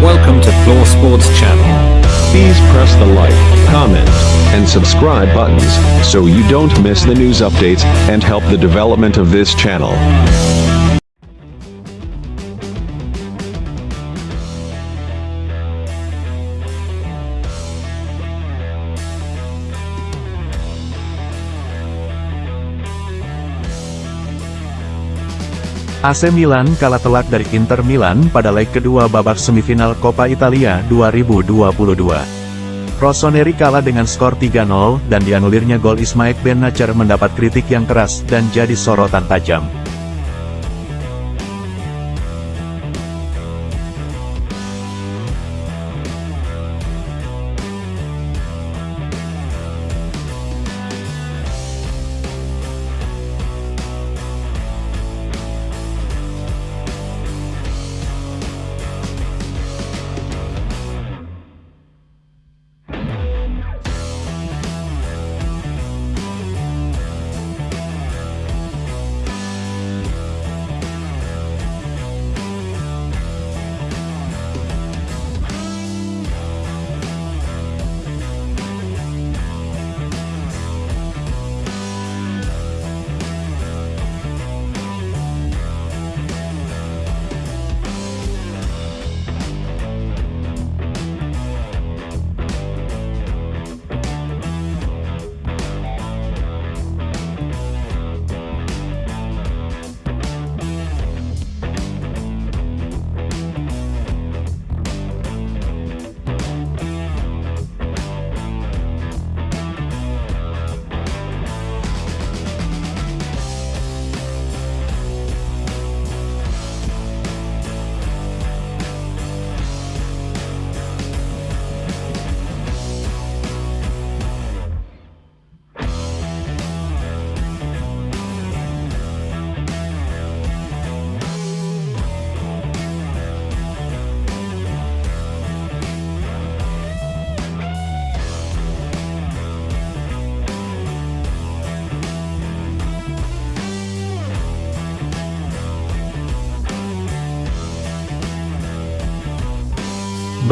Welcome to Floor Sports Channel. Please press the like, comment, and subscribe buttons so you don't miss the news updates and help the development of this channel. AC Milan kalah telak dari Inter Milan pada leg kedua babak semifinal Coppa Italia 2022. Rossoneri kalah dengan skor 3-0, dan dianulirnya gol Ismail Ben-Nacer mendapat kritik yang keras dan jadi sorotan tajam.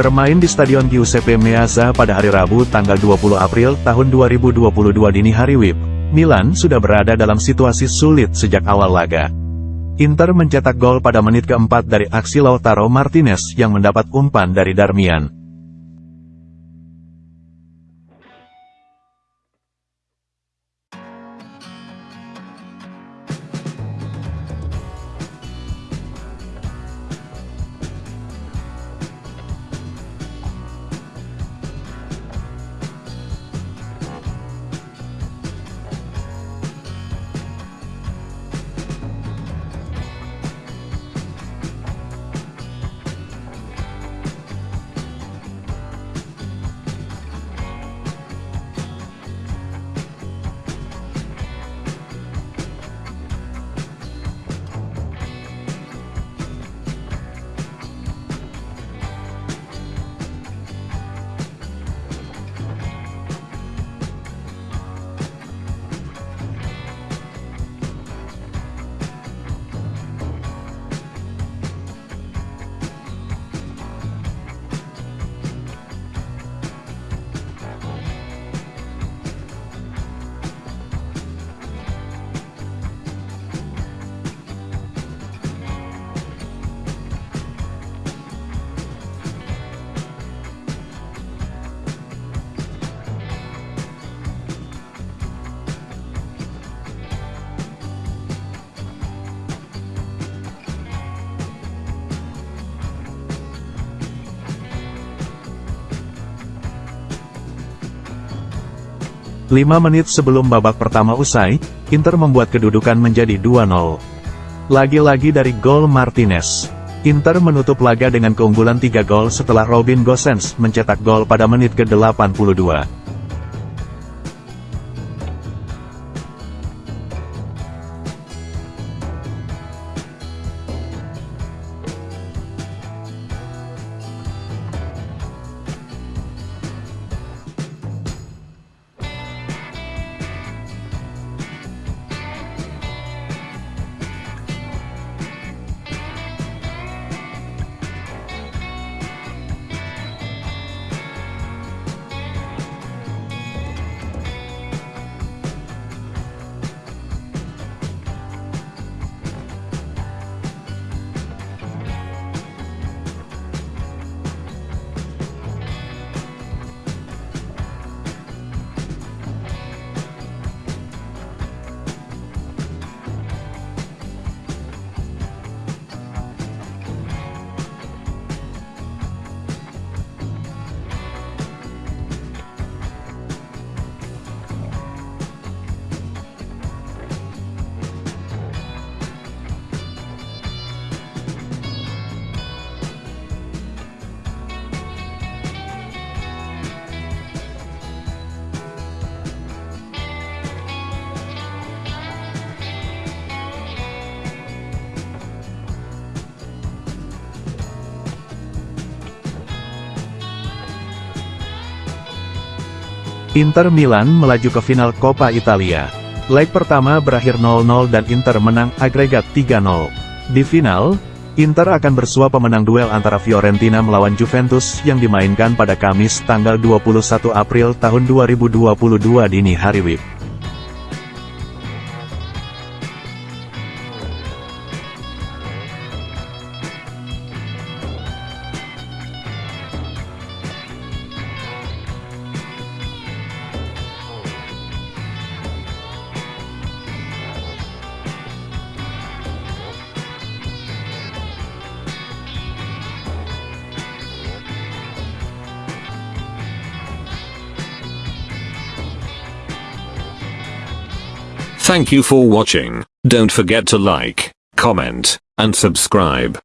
Bermain di Stadion Giuseppe Meazza pada hari Rabu tanggal 20 April tahun 2022 dini hari WIB, Milan sudah berada dalam situasi sulit sejak awal laga. Inter mencetak gol pada menit keempat dari aksi Lautaro Martinez yang mendapat umpan dari Darmian. Lima menit sebelum babak pertama usai, Inter membuat kedudukan menjadi 2-0. Lagi-lagi dari gol Martinez. Inter menutup laga dengan keunggulan 3 gol setelah Robin Gosens mencetak gol pada menit ke-82. Inter Milan melaju ke final Coppa Italia. Leg pertama berakhir 0-0 dan Inter menang agregat 3-0. Di final, Inter akan bersua pemenang duel antara Fiorentina melawan Juventus yang dimainkan pada Kamis tanggal 21 April tahun 2022 dini hari WIB. Thank you for watching. Don't forget to like, comment, and subscribe.